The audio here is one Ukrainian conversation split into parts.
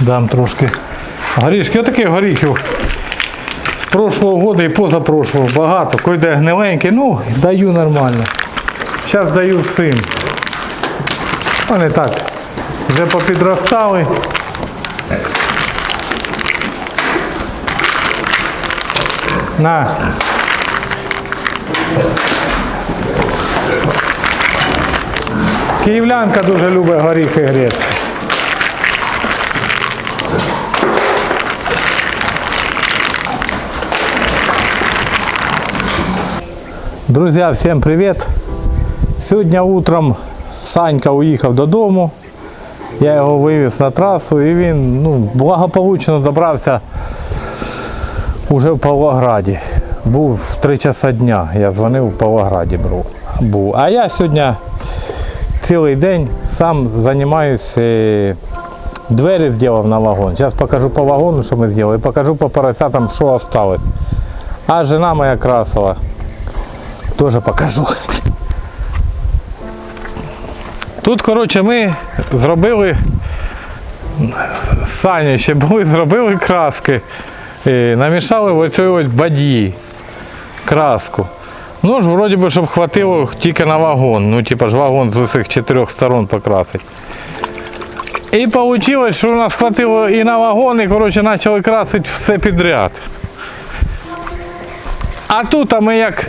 Дам трошки горішки. Отаких горіхів з прошлого року і позапрошлого багато. Койде гниленький, ну, даю нормально. Зараз даю всім. Вони так вже попідростали. На. Київлянка дуже любить горіхи грецькі. Друзья, всем привет! Сьогодні утром Санька уїхав додому. Я його вивіз на трасу і він ну, благополучно добрався уже в Павлограді. Був в 3 часа дня. Я дзвонив в Павлограді був. А я сьогодні цілий день сам займаюся. е, Двері зробив на вагон. Зараз покажу по вагону, що ми зробили, і покажу по поросятам, що осталось. А жена моя красила. Теж покажу. Тут, коротше, ми зробили Сані ще були, зробили краски. І намішали в оцій ось бадьї краску. Ну ж, вроді би, щоб хватило тільки на вагон. Ну, типа ж вагон з усіх чотирьох сторон покрасити. І вийшло, що у нас хватило і на вагон, і коротше, почали красити все підряд. А тут а ми як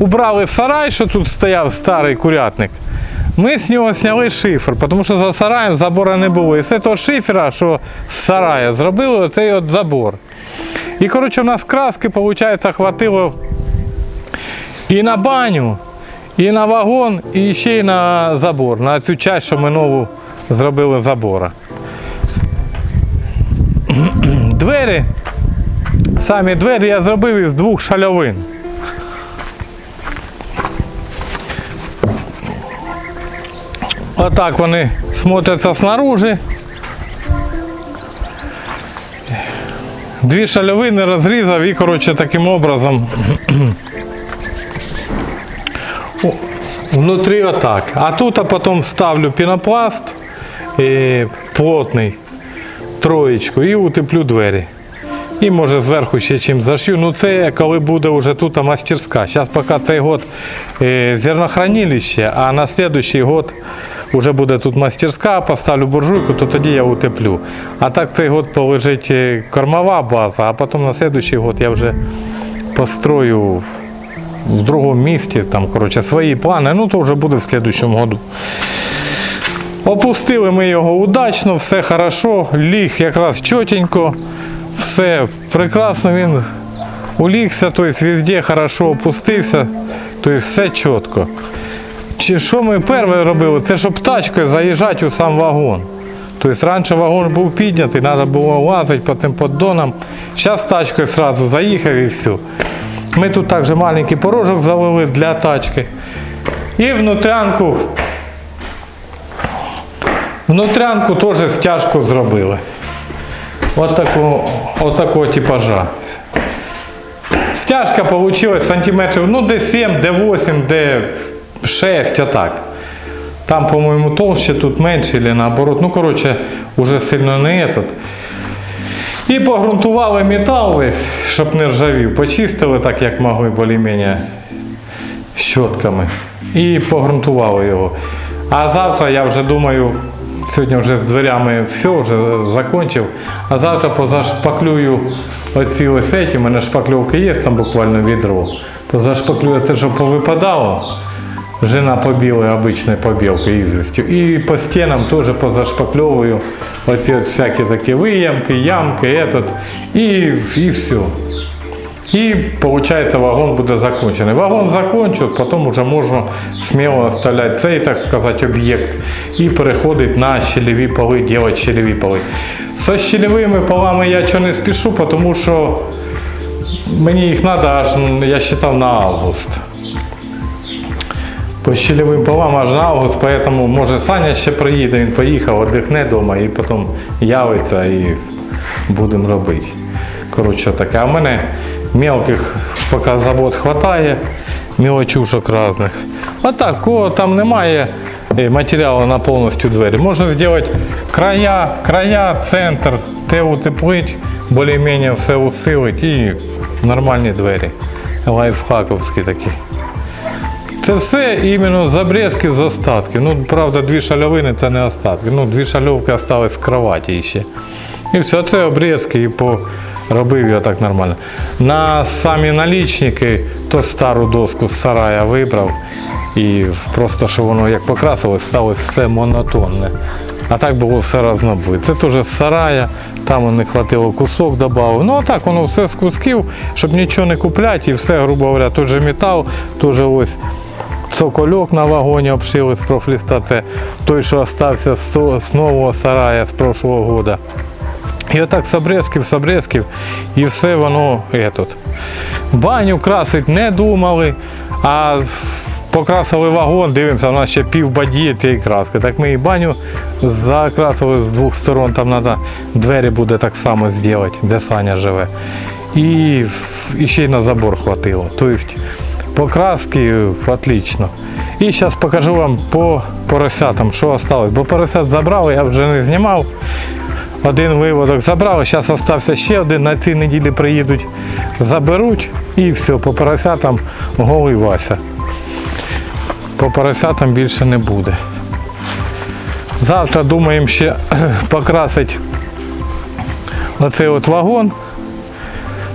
убрали сарай, що тут стояв старий курятник, ми з нього зняли шифер, тому що за сараєм забору не було. І з цього шифера, що з сарая, зробили оцей от забор. І коротше, у нас краски, виходить, хватило і на баню, і на вагон, і ще й на забор, на цю часть, що ми нову зробили забора. Двері, самі двері я зробив із двох шальовин. Отак вони смотряться снаружи. Дві шальовини розрізав і, коротше, таким образом внутрі отак. А тут а потім вставлю пінопласт е, плотний, троєчку і утеплю двері. І може зверху ще чим зашью. Ну це коли буде вже тут мастерська. Зараз поки цей год е, зернохранилище, а на наступний год вже буде тут мастерська, поставлю буржуйку, то тоді я утеплю. А так цей год полежить е, кормова база, а потім на наступний год я вже построю в другому місті, там, коротше, свої плани, ну то вже буде в слідчому году. Опустили ми його удачно, все хорошо, ліг якраз чотенько, все прекрасно він улігся, тобто везде хорошо опустився, тобто все чітко. Чи що ми перше робили? Це щоб тачкою заїжджати у сам вагон. Тобто раніше вагон був піднятий, треба було лазити по цим поддонам. Зараз тачкою одразу заїхав і все. Ми тут також маленький порожок залили для тачки. І внутрянку, внутрянку теж стяжку зробили. От такого, от такого типажа. Стяжка вийшла сантиметрів, ну де 7, де 8, де 6, отак. Там, по-моєму, толще, тут менше, або наоборот. Ну, коротше, уже сильно не этот. І погрунтували метал весь, щоб не ржавів. Почистили так, як могли, більш-менш щотками. І погрунтували його. А завтра я вже думаю, сьогодні вже з дверями все, вже закончив. А завтра позашпаклюю оці ось ці, у мене шпакльовки є, там буквально відро. Позашпаклюю це, щоб повипадало. Жена побила обычной побелкой известью. И по стенам тоже позашпаклевываю оці от всякі такі виямки, ямки, этот, і, і все. І виходить, вагон буде закончений. Вагон закончу, потім вже можна сміло оставляти цей, так сказати, об'єкт і переходити на щелеві поли, робити щелеві поли. Со щелевими полами я чого не спішу, тому що мені їх треба аж, я вважав, на август по щелевим полам аж на август, поэтому може Саня ще приїде, він поїхав, віддихне вдома і потім явиться і будемо робити. Коротше таке. А в мене мелких поки забот хватає, мілочушок різних. А так, кого там немає, е, матеріалу на повністю двері. Можна зробити края, края, центр, те утеплить, більш-менш все усилить і нормальні двері. Лайфхаковські такі. Це все іменно з обрізки з остатки. Ну, правда, дві шальовини це не остатки. Ну, дві шальовки остались з кроваті ще. І все, це обрізки і поробив я так нормально. На самі налічники, то стару доску з сарая вибрав. І просто, що воно як покрасилось, стало все монотонне. А так було все разнобой. Це теж з сарая, там не хватило кусок додав. Ну а так воно все з кусків, щоб нічого не купляти, і все, грубо говоря, той же метал, теж ось цокольок на вагоні обшили з профліста. Це той, що залишився з нового сарая з прошлого года. І отак з обрезків, з обрезків, і все воно етот. Баню красить не думали, а покрасили вагон, дивимося, у нас ще пів бадії цієї краски. Так ми і баню закрасили з двох сторон, там треба двері буде так само зробити, де Саня живе. І, і ще й на забор хватило. Тобто покраски отлично. І зараз покажу вам по поросятам, що осталось. Бо поросят забрали, я вже не знімав. Один виводок забрали, зараз залишився ще один. На цій неділі приїдуть, заберуть і все, по поросятам голий Вася. По поросятам більше не буде. Завтра думаємо ще покрасити оцей от вагон.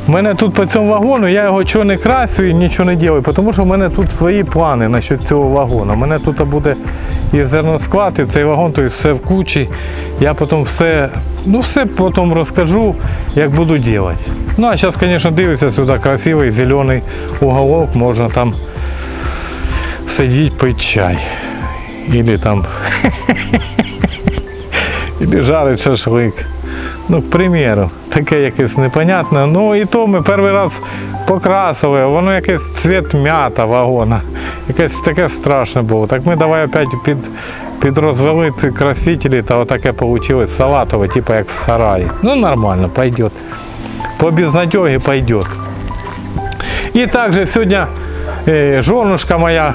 У мене тут по цьому вагону, я його чого не красю і нічого не роблю, тому що в мене тут свої плани насчет цього вагону. У мене тут буде і зерносклад, і цей вагон, то все в кучі. Я потім все, ну все потім розкажу, як буду робити. Ну а зараз, звісно, дивиться сюди красивий зелений уголок, можна там сидіти, пити чай. Или там жарить шашлик. Ну, к примеру, таке якесь непонятне. Ну і то ми перший раз покрасили, воно якийсь цвіт м'ята вагона. Якесь таке страшне було. Так ми давай опять під, підрозвели ці красителі, та отаке вийшло салатове, типу як в сараї. Ну нормально, пойдет. По безнадеге пойдет. І також сьогодні е, жонушка моя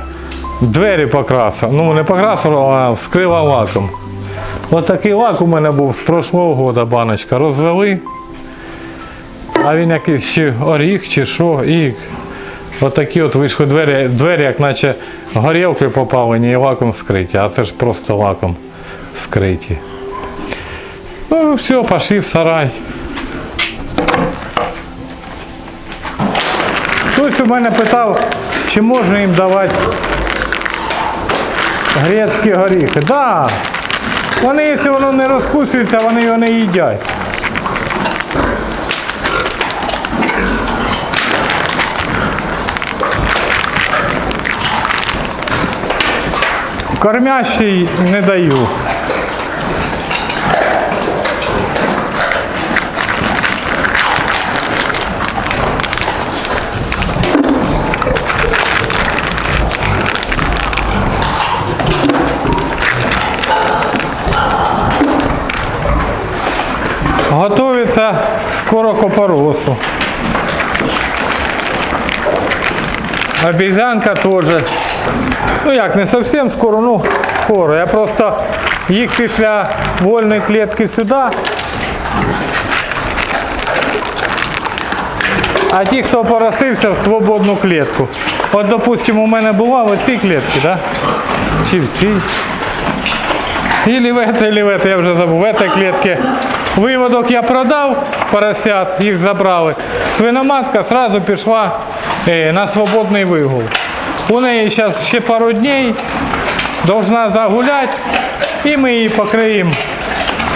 двері покрасила. Ну, не покрасила, а вскрила лаком. Ось такий лак у мене був з прошлого года баночка. Розвели. А він якийсь чи оріх, чи що. І отакі от вийшли двері, двері, як наче горілки попалені і лаком скриті. А це ж просто лаком скриті. Ну, все, пішли в сарай. Хтось у мене питав, чи можна їм давати грецькі горіхи. Да. Вони, якщо воно не розкусується, вони його не їдять. Кормящий не даю. Готується скоро к опоросу. Обезьянка теж. Ну як, не зовсім скоро, ну скоро. Я просто їх після вольної клітки сюди. А ті, хто поросився в свободну клітку. От, допустимо, у мене була в цій клітці, да? Чи в цій. Или в этой, или в этой, я вже забув, в этой клітці. Виводок я продав, поросят, їх забрали. Свиноматка сразу пішла е, на свободний вигул. У неї зараз ще пару днів, должна загуляти, і ми її покриємо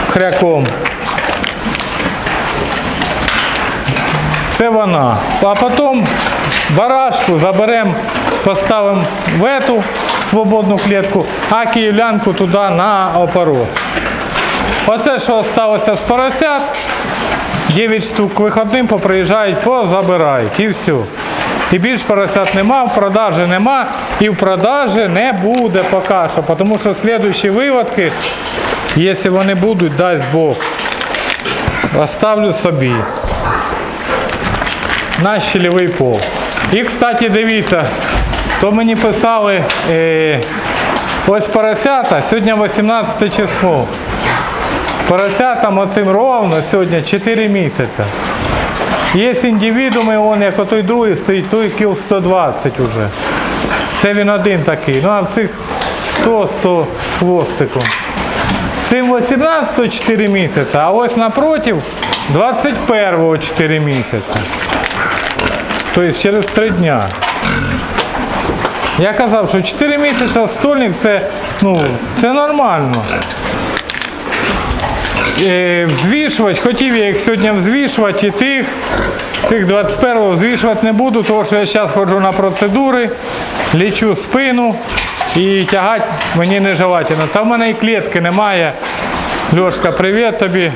хряком. Це вона. А потім барашку заберемо, поставимо в эту свободну клітку, а київлянку туди на опорос. Оце, що залишилося з поросят, 9 штук виходним поприїжджають, позабирають і все. І більш поросят нема, в продажі нема і в продажі не буде поки що, тому що слідуючі виводки, якщо вони будуть, дасть Бог, оставлю собі на щелевий пол. І, кстати, дивіться, то мені писали, е, Ось поросята, сьогодні 18 число. Поросятам оцим ровно сьогодні 4 місяці. Є індивідуми, он, як отой другий стоїть, той кіл 120 уже. Це він один такий. Ну а в цих 100-100 з хвостиком. Цим 18-го 4 місяці, а ось напротив 21-го 4 місяці. Тобто через 3 дня. Я казав, що 4 місяці стольник це, ну, це нормально. Е, взвішувати, хотів я їх сьогодні взвішувати і тих. Цих 21-го взвішувати не буду, тому що я зараз ходжу на процедури, лічу спину і тягати мені нежелательно. Та в мене і клітки немає. Льошка, привіт тобі.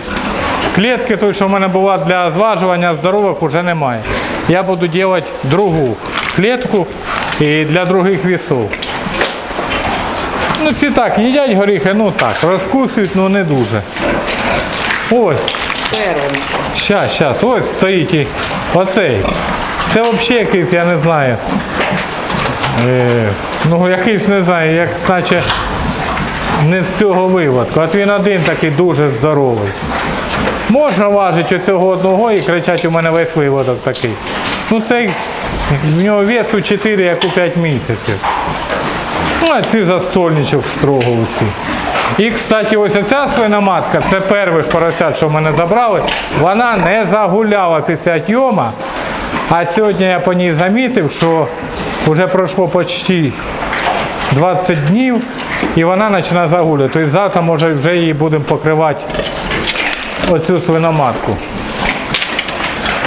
Клітки, той, що в мене була для зважування здорових, вже немає. Я буду робити другу клітку і для других вісов. Ну ці так, їдять горіхи, ну так, розкусують, ну не дуже. Ось. Щас, щас, ось стоїть і оцей. Це взагалі якийсь, я не знаю. Е, ну якийсь не знаю, як наче не з цього виводку. От він один такий дуже здоровий. Можна важити оцього одного і кричати, у мене весь виводок такий. Ну цей, в нього весу 4, як у 5 місяців. Ну, а ці застольничок строго усі. І, кстати, ось оця свиноматка, це первих поросят, що мене забрали, вона не загуляла після тьома. А сьогодні я по ній замітив, що вже пройшло почти 20 днів і вона починає загулювати. Тобто завтра, може, вже її будемо покривати оцю свиноматку.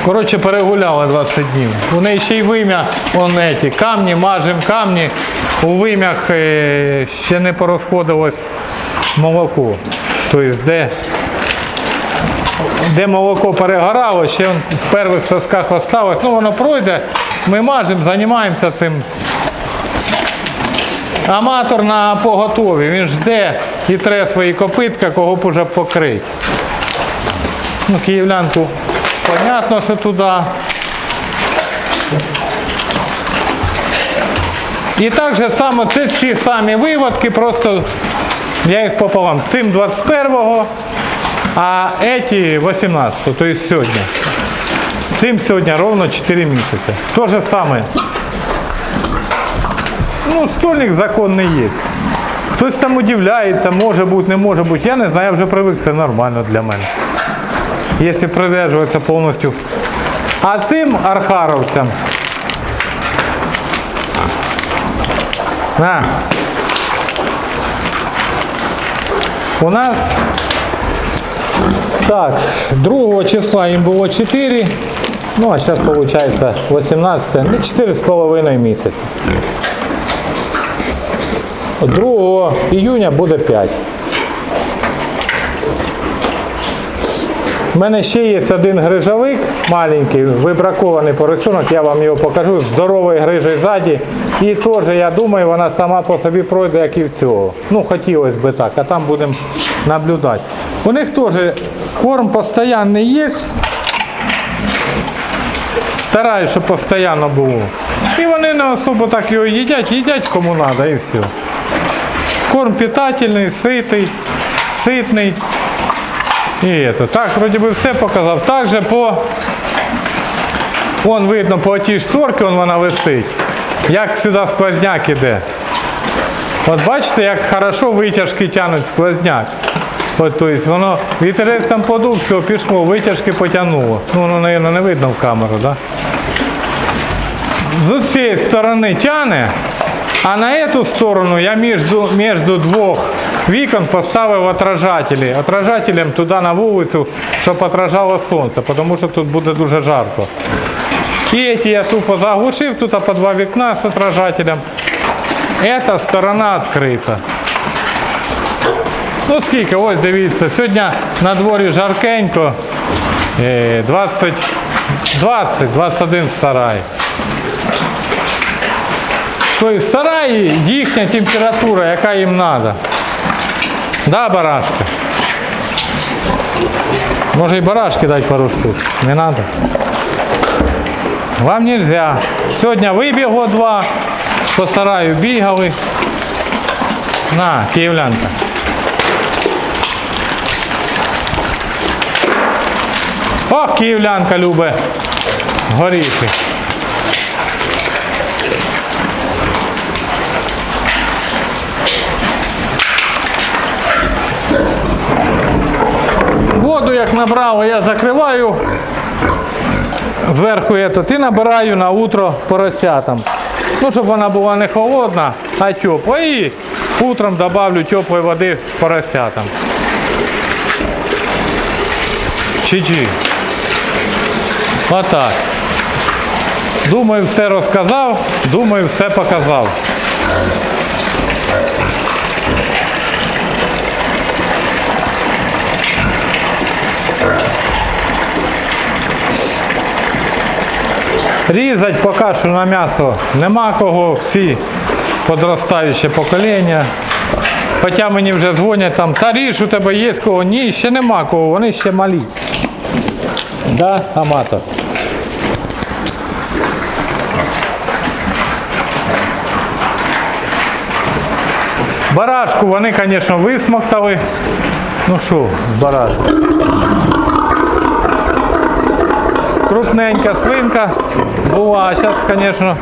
Коротше, перегуляла 20 днів. У неї ще й вим'я, вон еті, камні, мажем камні. У вим'ях е, ще не порозходилось молоко. Тобто, де, де молоко перегорало, ще в перших сосках осталось. Ну, воно пройде, ми мажемо, займаємося цим. Аматор на поготові, він жде і тре свої копитка, кого б уже покрити. Ну, київлянку, понятно, що туди. І так же само це ці самі виводки, просто я їх пополам. Цим 21-го, а еті 18-го, тобто сьогодні. Цим сьогодні ровно 4 місяці. То же саме. Ну, стольник законний є. Хтось там удивляється, може бути, не може бути. Я не знаю, я вже привик, це нормально для мене. Якщо придержуватися повністю. А цим архаровцям. На. У нас так, 2 числа їм було 4. Ну, а зараз виходить 18, ну 4,5 місяця. 2 іюня буде 5. У мене ще є один грижовик маленький, вибракований поросенок, я вам його покажу, здоровий грижий ззаді. І теж, я думаю, вона сама по собі пройде, як і в цього. Ну, хотілося б так, а там будемо наблюдати. У них теж корм постійний є. Стараюсь, щоб постійно було. І вони не особо так його їдять, їдять кому треба і все. Корм питательний, ситий, ситний. І это. Так, вроді би все показав. Також по, вон видно по тій шторці, вон вона висить. Як сюди сквозняк іде. От бачите, як хорошо витяжки тягнуть сквозняк. От, то есть воно вітерець там подув, все, пішло, витяжки потягнуло. Ну, воно, мабуть, не видно в камеру? Да? З цієї сторони тягне, а на эту сторону я между двох вікон поставив отражателі. Отражателем туди на вулицю, щоб отражало сонце, тому що тут буде дуже жарко. І эти я тупо заглушив, тут по два вікна з отражателем. Эта сторона відкрита. Ну скільки, ось дивіться, сьогодні на дворі жаркенько. Е, 20, 20, 21 в сараї. Тобто в сараї їхня температура, яка їм треба. Да, барашки? Може і барашки дати пару штук. Не треба. Вам нельзя. Сьогодні вибігло два, по сараю бігали. На, київлянка. Ох, київлянка любить горіхи. Воду як набрав, я закриваю зверху этот, і набираю на утро поросятам. Ну, щоб вона була не холодна, а тепла. І утром добавлю теплої води поросятам. Чи-чи. Отак. Думаю, все розказав, думаю, все показав. Різать поки що на м'ясо нема кого, всі подростаюче покоління. Хоча мені вже дзвонять там, та ріж у тебе є кого? Ні, ще нема кого, вони ще малі. Да, аматор. Барашку вони, звісно, висмоктали. Ну що, барашку. Крупненька свинка була, а зараз, звісно,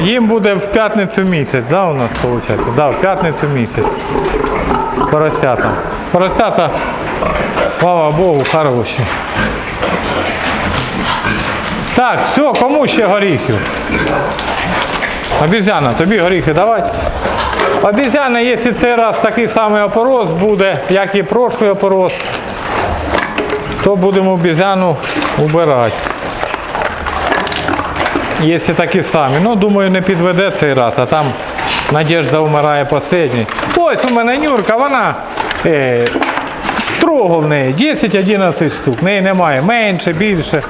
їм буде в п'ятницю місяць, да, у нас виходить? Да, в п'ятницю місяць. Поросята. Поросята, слава Богу, хороші. Так, все, кому ще горіхів? Обізяна, тобі горіхи давай. Обізяна, якщо цей раз такий самий опорос буде, як і прошлий опорос, то будемо обізяну убирати. Якщо такі самі. Ну, думаю, не підведе цей раз, а там Надежда вмирає останній. Ось у мене Нюрка, вона е, строго в неї, 10-11 штук. В неї немає менше, більше.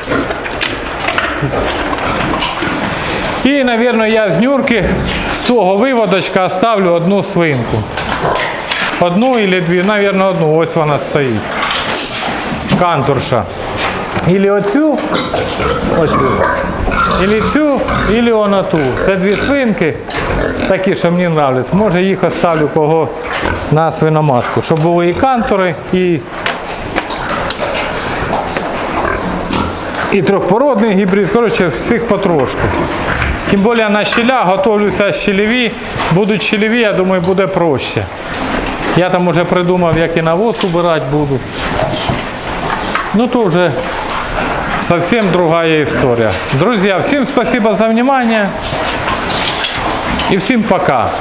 І, мабуть, я з Нюрки з того виводочка оставлю одну свинку. Одну або дві, мабуть, одну. Ось вона стоїть кантурша. Ілі оцю, оцю, ілі цю, ілі вона ту. Це дві свинки, такі, що мені нравляться. Може їх оставлю кого на свиноматку, щоб були і кантори, і, і трьохпородний гібрид. Коротше, всіх потрошку. Тим більше на щеля готовлюся щелеві. Будуть щелеві, я думаю, буде проще. Я там вже придумав, як і навоз убирати буду. Ну то уже совсем другая история. Друзья, всем спасибо за внимание и всем пока.